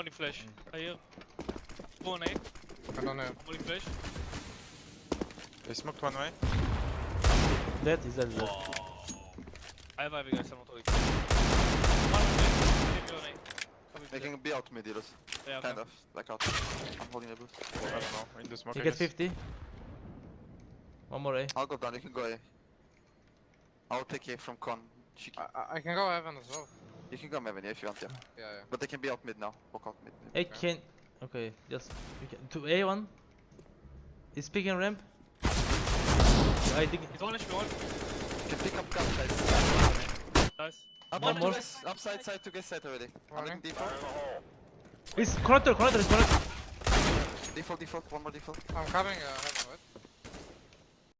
Morning flash. I hear. Go on A. I don't know. Morning flash. They smoked one way. Dead, he's dead, he's dead. I have Ivy guys, I'm not talking. One on A. Leave me on A. Coming They can be out mid, Heroes. the- Yeah, Kind of. Like out. I'm holding the boost. I don't know. In the smoke. You I get guess. 50. One more A. I'll go down, you can go A. I'll take A from con. I, I- I can go heaven as well. You can go heaven if you want, yeah. Yeah, yeah. But they can be out mid now. Walk out mid. A can. Okay, just. You can. To A1. He's picking ramp. I think. He's one HP, one. You can pick up gun guys. Nice. Up, One up, more. guys. Upside side to get side already. I'm Running. looking default. He's connector, connector, he's connector. Default, default. One more default. I'm coming uh, heaven.